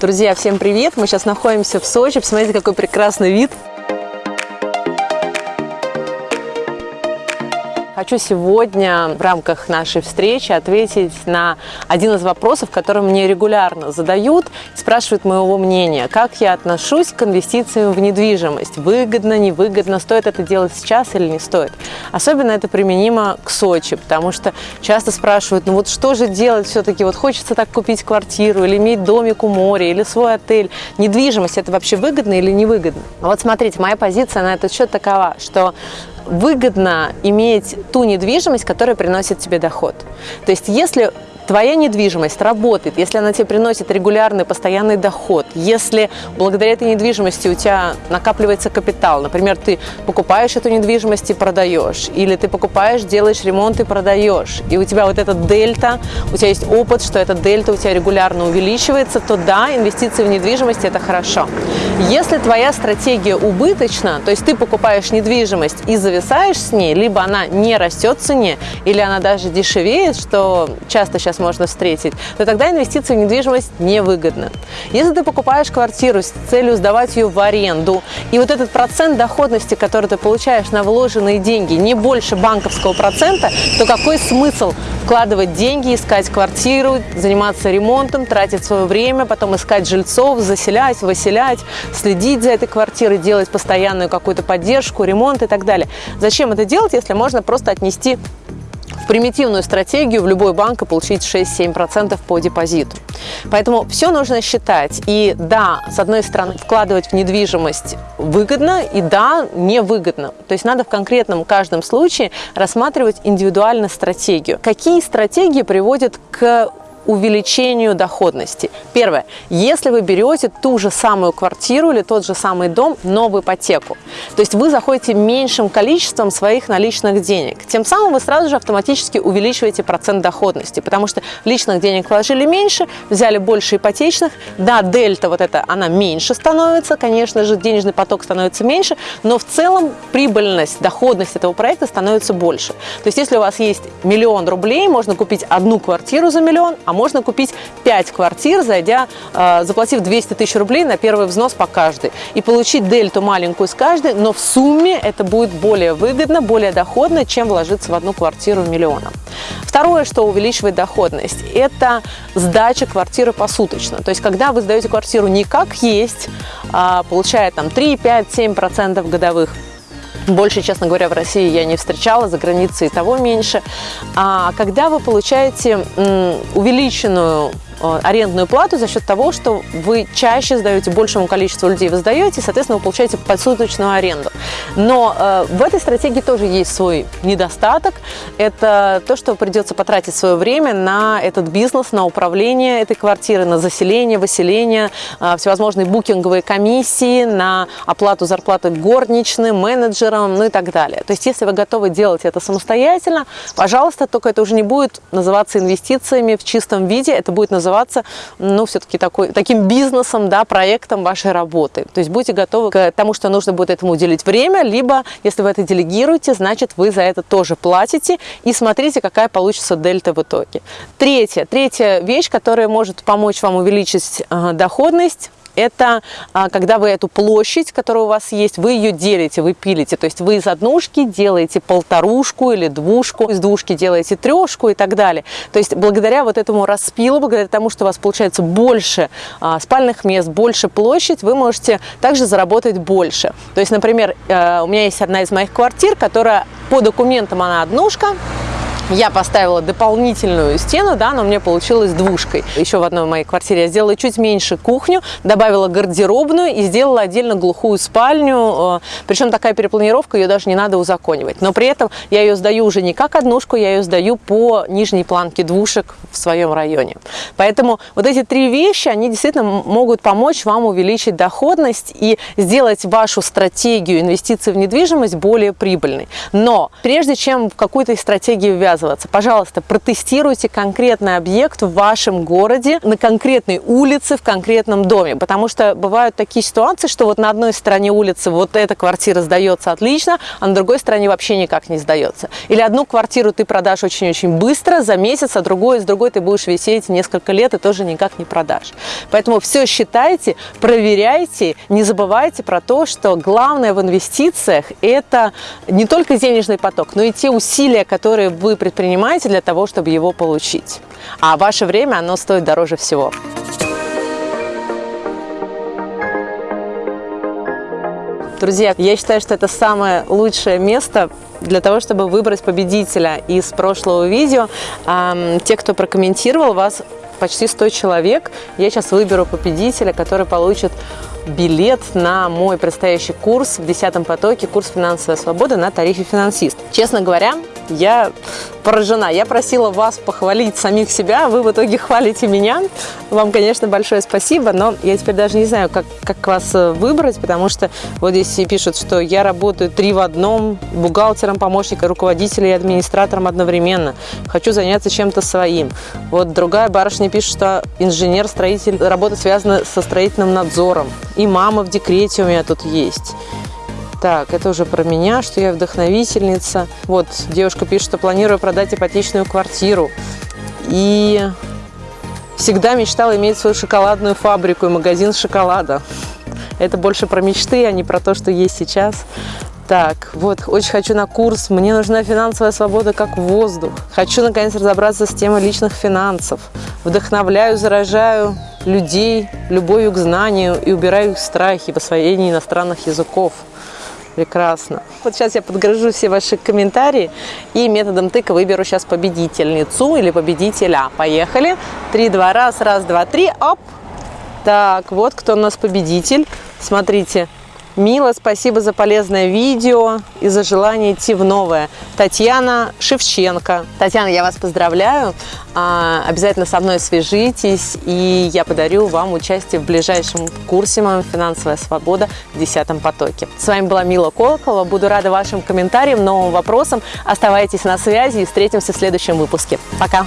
Друзья, всем привет! Мы сейчас находимся в Сочи. Посмотрите, какой прекрасный вид. Хочу сегодня в рамках нашей встречи ответить на один из вопросов, который мне регулярно задают, спрашивают моего мнения, как я отношусь к инвестициям в недвижимость, выгодно, невыгодно, стоит это делать сейчас или не стоит. Особенно это применимо к Сочи, потому что часто спрашивают, ну вот что же делать все-таки, вот хочется так купить квартиру или иметь домик у моря или свой отель. Недвижимость это вообще выгодно или невыгодно? Вот смотрите, моя позиция на этот счет такова, что выгодно иметь ту недвижимость, которая приносит тебе доход. То есть если твоя недвижимость работает, если она тебе приносит регулярный, постоянный доход, если благодаря этой недвижимости у тебя накапливается капитал, например, ты покупаешь эту недвижимость и продаешь, или ты покупаешь, делаешь ремонт и продаешь, и у тебя вот этот дельта, у тебя есть опыт, что эта дельта у тебя регулярно увеличивается, то да, инвестиции в недвижимость – это хорошо. Если твоя стратегия убыточна, то есть ты покупаешь недвижимость и зависаешь с ней, либо она не растет в цене, или она даже дешевеет, что часто сейчас можно встретить, то тогда инвестиции в недвижимость невыгодны. Если ты покупаешь квартиру с целью сдавать ее в аренду, и вот этот процент доходности, который ты получаешь на вложенные деньги, не больше банковского процента, то какой смысл вкладывать деньги, искать квартиру, заниматься ремонтом, тратить свое время, потом искать жильцов, заселять, выселять, следить за этой квартирой, делать постоянную какую-то поддержку, ремонт и так далее. Зачем это делать, если можно просто отнести примитивную стратегию в любой банк и получить 6-7% по депозиту. Поэтому все нужно считать. И да, с одной стороны, вкладывать в недвижимость выгодно, и да, невыгодно. То есть надо в конкретном каждом случае рассматривать индивидуально стратегию. Какие стратегии приводят к увеличению доходности. Первое. Если вы берете ту же самую квартиру или тот же самый дом, но в ипотеку, то есть вы заходите меньшим количеством своих наличных денег, тем самым вы сразу же автоматически увеличиваете процент доходности, потому что личных денег вложили меньше, взяли больше ипотечных, да, дельта вот эта, она меньше становится, конечно же, денежный поток становится меньше, но в целом прибыльность, доходность этого проекта становится больше. То есть если у вас есть миллион рублей, можно купить одну квартиру за миллион, а можно купить 5 квартир, зайдя, э, заплатив 200 тысяч рублей на первый взнос по каждой. И получить дельту маленькую с каждой, но в сумме это будет более выгодно, более доходно, чем вложиться в одну квартиру миллиона. Второе, что увеличивает доходность, это сдача квартиры посуточно. То есть, когда вы сдаете квартиру не как есть, а получая там 3, 5, 7% годовых, больше, честно говоря, в России я не встречала, за границей того меньше. А когда вы получаете увеличенную арендную плату за счет того, что вы чаще сдаете, большему количеству людей вы сдаете, соответственно, вы получаете подсуточную аренду. Но э, в этой стратегии тоже есть свой недостаток. Это то, что придется потратить свое время на этот бизнес, на управление этой квартиры, на заселение, выселение, э, всевозможные букинговые комиссии, на оплату зарплаты горничным, менеджерам, ну и так далее. То есть, если вы готовы делать это самостоятельно, пожалуйста, только это уже не будет называться инвестициями в чистом виде, это будет называться называться, ну, все-таки таким бизнесом, да, проектом вашей работы. То есть будьте готовы к тому, что нужно будет этому уделить время, либо, если вы это делегируете, значит, вы за это тоже платите, и смотрите, какая получится дельта в итоге. Третье, третья вещь, которая может помочь вам увеличить э, доходность, это а, когда вы эту площадь, которая у вас есть, вы ее делите, вы пилите. То есть вы из однушки делаете полторушку или двушку, из двушки делаете трешку и так далее. То есть благодаря вот этому распилу, благодаря тому, что у вас получается больше а, спальных мест, больше площадь, вы можете также заработать больше. То есть, например, э, у меня есть одна из моих квартир, которая по документам она однушка, я поставила дополнительную стену, да, но мне получилось двушкой. Еще в одной моей квартире я сделала чуть меньше кухню, добавила гардеробную и сделала отдельно глухую спальню. Э, Причем такая перепланировка, ее даже не надо узаконивать. Но при этом я ее сдаю уже не как однушку, я ее сдаю по нижней планке двушек в своем районе. Поэтому вот эти три вещи, они действительно могут помочь вам увеличить доходность и сделать вашу стратегию инвестиций в недвижимость более прибыльной. Но прежде чем в какую-то из стратегий ввязываться, отказываться. Пожалуйста, протестируйте конкретный объект в вашем городе, на конкретной улице, в конкретном доме. Потому что бывают такие ситуации, что вот на одной стороне улицы вот эта квартира сдается отлично, а на другой стороне вообще никак не сдается. Или одну квартиру ты продашь очень-очень быстро, за месяц, а другой, с другой ты будешь висеть несколько лет и тоже никак не продашь. Поэтому все считайте, проверяйте, не забывайте про то, что главное в инвестициях – это не только денежный поток, но и те усилия, которые вы предпринимаете для того, чтобы его получить. А ваше время, оно стоит дороже всего. Друзья, я считаю, что это самое лучшее место для того, чтобы выбрать победителя из прошлого видео. Те, кто прокомментировал, вас почти 100 человек. Я сейчас выберу победителя, который получит билет на мой предстоящий курс в 10 потоке, курс «Финансовая свобода» на тарифе «Финансист». Честно говоря, я поражена. Я просила вас похвалить самих себя, вы в итоге хвалите меня. Вам, конечно, большое спасибо, но я теперь даже не знаю, как, как вас э, выбрать, потому что вот здесь пишут, что я работаю три в одном, бухгалтером, помощником, руководителем и администратором одновременно. Хочу заняться чем-то своим. Вот другая барышня пишет, что инженер-строитель, работа связана со строительным надзором. И мама в декрете у меня тут есть. Так, это уже про меня, что я вдохновительница. Вот, девушка пишет, что планирую продать ипотечную квартиру. И всегда мечтала иметь свою шоколадную фабрику и магазин шоколада. Это больше про мечты, а не про то, что есть сейчас. Так, вот, очень хочу на курс. Мне нужна финансовая свобода как воздух. Хочу, наконец, разобраться с темой личных финансов. Вдохновляю, заражаю людей любовью к знанию и убираю их страхи в освоении иностранных языков. Прекрасно. Вот сейчас я подгружу все ваши комментарии и методом тыка выберу сейчас победительницу или победителя. Поехали. Три, два, раз, раз, два, три. Оп. Так, вот кто у нас победитель. Смотрите, Мила, спасибо за полезное видео и за желание идти в новое. Татьяна Шевченко. Татьяна, я вас поздравляю. А, обязательно со мной свяжитесь, и я подарю вам участие в ближайшем курсе моем «Финансовая свобода» в 10 потоке. С вами была Мила Колокова. Буду рада вашим комментариям, новым вопросам. Оставайтесь на связи и встретимся в следующем выпуске. Пока!